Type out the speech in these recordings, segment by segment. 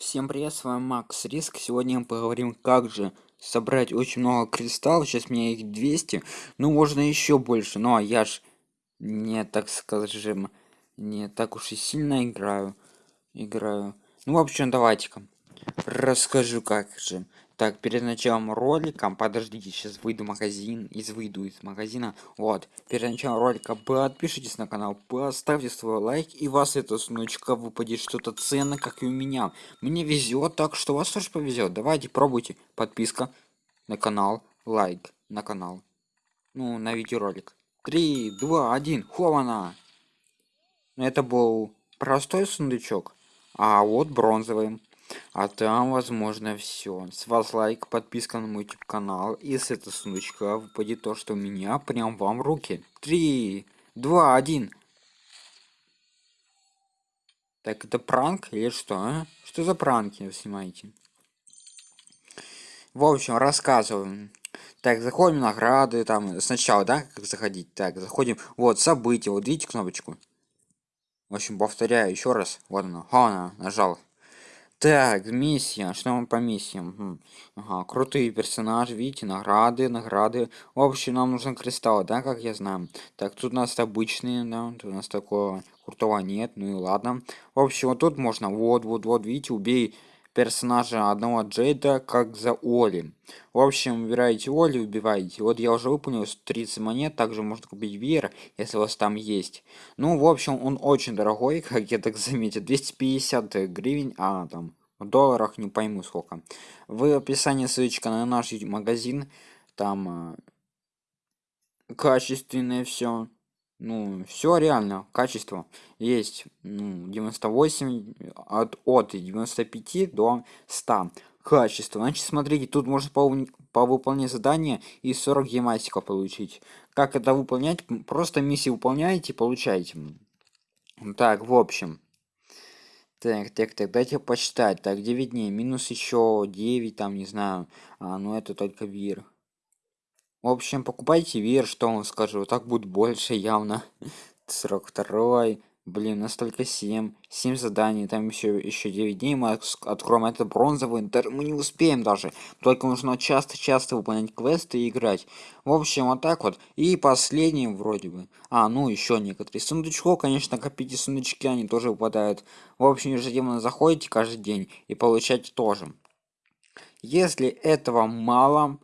Всем привет, с вами Макс Риск. Сегодня мы поговорим, как же собрать очень много кристаллов. Сейчас у меня их 200. Ну, можно еще больше. Но я ж не, так скажем, не так уж и сильно играю. Играю. Ну, в общем, давайте-ка расскажу, как же. Так, перед началом ролика, подождите, сейчас выйду в магазин, из выйду из магазина. Вот, перед началом ролика подпишитесь на канал, поставьте свой лайк, и вас это сундучка выпадет что-то ценное, как и у меня. Мне везет, так что вас тоже повезет. Давайте, пробуйте. Подписка на канал, лайк на канал. Ну, на видеоролик. Три, два, один, хована! Это был простой сундучок, а вот бронзовый. А там возможно все. С вас лайк, подписка на мой YouTube канал. И с этого сундучка выпадет то, что у меня прям вам в руки. Три, два, один. Так, это пранк или что, а? Что за пранки вы снимаете? В общем, рассказываем. Так, заходим награды, там, сначала, да, как заходить? Так, заходим, вот, события, вот видите кнопочку? В общем, повторяю еще раз. Вот она, она, нажал. Так, миссия. Что мы по миссиям? Ага, крутые персонажи, видите, награды, награды. В общем, нам нужен кристалл, да, как я знаю. Так, тут у нас обычные, да, тут у нас такого крутого нет, ну и ладно. В общем, вот тут можно, вот, вот, вот, видите, убей персонажа одного Джейда, как за Оли. В общем, выбираете Оли, убиваете. Вот я уже выполнил 30 монет, также можно купить Веер, если у вас там есть. Ну, в общем, он очень дорогой, как я так заметил, 250 гривен, а там в долларах не пойму сколько. В описании ссылочка на наш магазин, там э, качественное все ну все реально качество есть ну, 98 от от 95 до 100 качество значит смотрите тут можно по, по выполнять задание и 40 гематика получить. Как это выполнять? Просто миссии выполняете получаете. Так в общем. Так так так дайте почитать. Так 9 дней минус еще 9 там не знаю. А, ну это только вир в общем, покупайте вир, что он скажу, так будет больше явно. 42 блин, настолько 7. 7 заданий, там еще, еще 9 дней мы откроем это бронзовый, мы не успеем даже. Только нужно часто-часто выполнять квесты и играть. В общем, вот так вот. И последний вроде бы. А, ну еще некоторые. Сундучков, конечно, копите сундучки, они тоже выпадают. В общем, ежедневно заходите каждый день и получаете тоже. Если этого мало,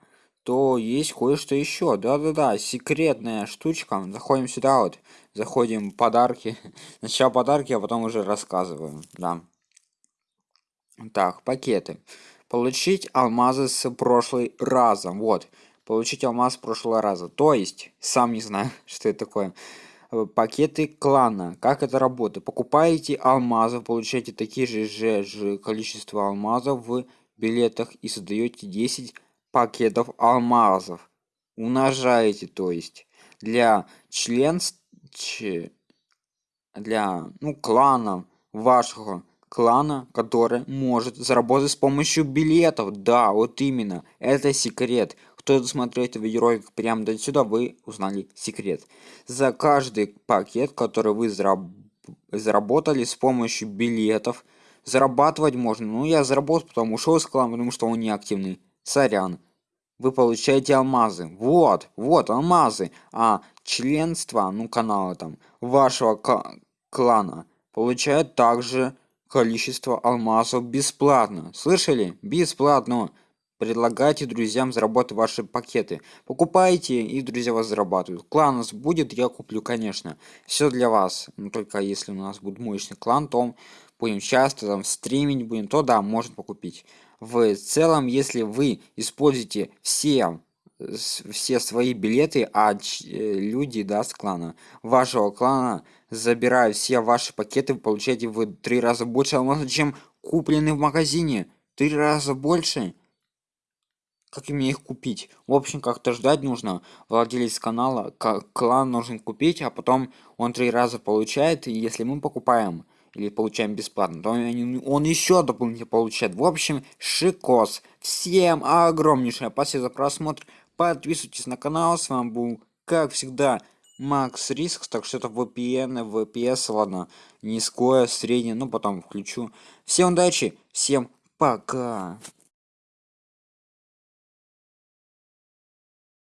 то есть кое-что еще. Да-да-да, секретная штучка. Заходим сюда вот. Заходим подарки. Сначала подарки, а потом уже рассказываем. Да. Так, пакеты. Получить алмазы с прошлой раза. Вот. Получить алмаз с прошлого раза. То есть, сам не знаю, что это такое. Э, пакеты клана. Как это работает? Покупаете алмазы, получаете такие же, же, же количество алмазов в билетах и создаете 10 пакетов алмазов. Умножаете, то есть. Для членств... Для, ну, клана вашего клана, который может заработать с помощью билетов. Да, вот именно. Это секрет. Кто досмотрел этот видеоролик прямо до сюда, вы узнали секрет. За каждый пакет, который вы заработали с помощью билетов, зарабатывать можно. Ну, я заработал, потом ушел из клана, потому что он неактивный. Сорян вы получаете алмазы. Вот, вот алмазы. А членство, ну канала там, вашего клана получает также количество алмазов бесплатно. Слышали? Бесплатно. Предлагайте друзьям заработать ваши пакеты. Покупайте, и друзья вас зарабатывают. Клан у нас будет, я куплю, конечно. Все для вас. Но только если у нас будет мощный клан, то будем часто там стримить будем, то да, можно покупить в целом если вы используете все все свои билеты а э, люди да с клана вашего клана забирают все ваши пакеты вы получаете в три раза больше чем куплены в магазине три раза больше как мне их купить в общем как-то ждать нужно владелец канала клан нужен купить а потом он три раза получает и если мы покупаем или получаем бесплатно, то он еще дополнительно получает. В общем, шикос. Всем огромнейшее спасибо за просмотр. Подписывайтесь на канал. С вами был, как всегда, макс риск так что это vpn vps ладно низкое среднее ну потом включу всем удачи всем пока